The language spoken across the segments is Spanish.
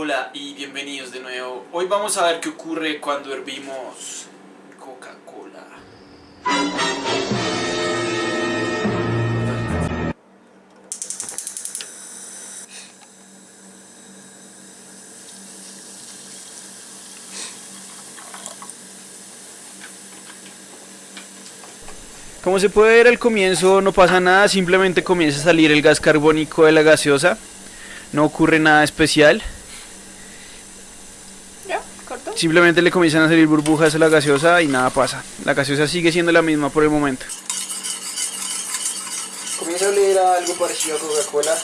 Hola y bienvenidos de nuevo. Hoy vamos a ver qué ocurre cuando hervimos Coca-Cola. Como se puede ver al comienzo no pasa nada, simplemente comienza a salir el gas carbónico de la gaseosa. No ocurre nada especial. Simplemente le comienzan a salir burbujas a la gaseosa y nada pasa. La gaseosa sigue siendo la misma por el momento. Comienza a oler a algo parecido a Coca-Cola.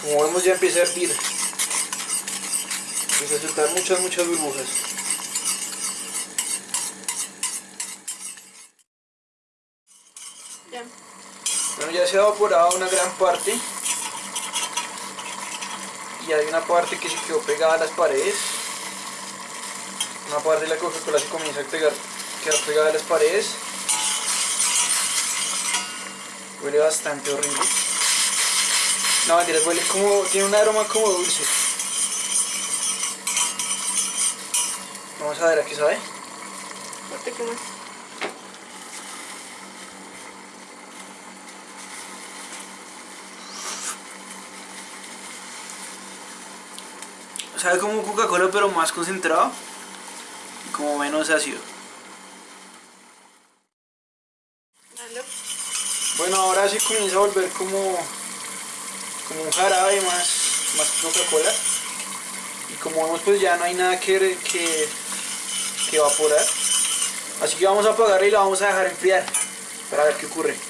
Como vemos ya empieza a hervir. Empieza a soltar muchas, muchas burbujas. Ya. Bueno, ya se ha evaporado una gran parte. Y hay una parte que se quedó pegada a las paredes. Una parte de la Coca-Cola se comienza a pegar, quedar pegada a las paredes. Huele bastante horrible. No, mentiras, huele como. tiene un aroma como dulce. Vamos a ver a qué sabe. Corte que Sabe como Coca-Cola pero más concentrado y como menos ácido. Bueno, ahora se comienza a volver como, como un jarabe más, más Coca-Cola. Y como vemos pues ya no hay nada que, que, que evaporar. Así que vamos a apagarla y la vamos a dejar enfriar para ver qué ocurre.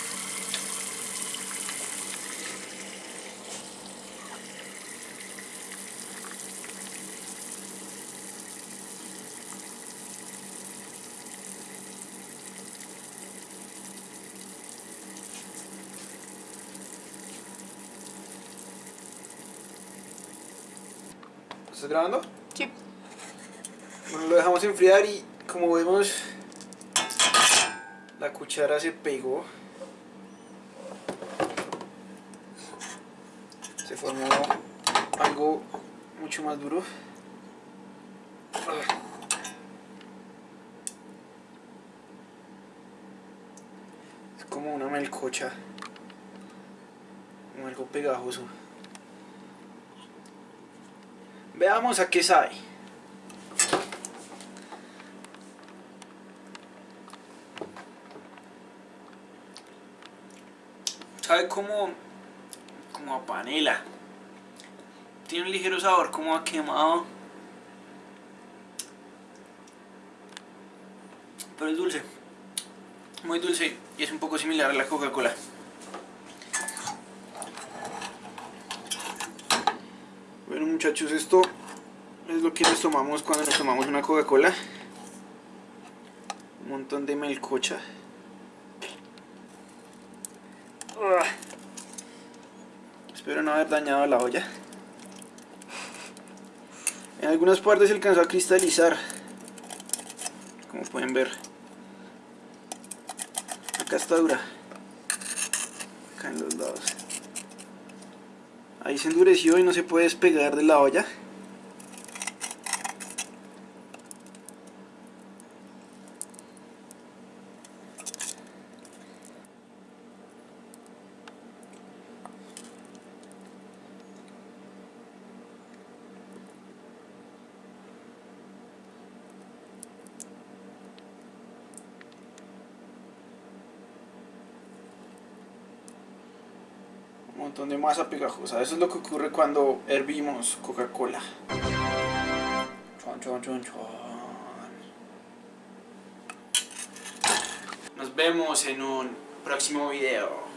¿Estás grabando? Sí. Bueno, lo dejamos enfriar y como vemos la cuchara se pegó. Se formó algo mucho más duro. Es como una melcocha. Como algo pegajoso. Veamos a qué sabe. Sabe como, como a panela. Tiene un ligero sabor como a quemado. Pero es dulce. Muy dulce y es un poco similar a la Coca-Cola. Bueno muchachos, esto es lo que nos tomamos cuando nos tomamos una Coca-Cola. Un montón de melcocha. Espero no haber dañado la olla. En algunas partes se alcanzó a cristalizar. Como pueden ver. Acá está dura. Acá en los lados. Ahí se endureció y no se puede despegar de la olla. Un montón de masa pegajosa. Eso es lo que ocurre cuando hervimos Coca-Cola. Chon, chon, chon, chon. Nos vemos en un próximo video.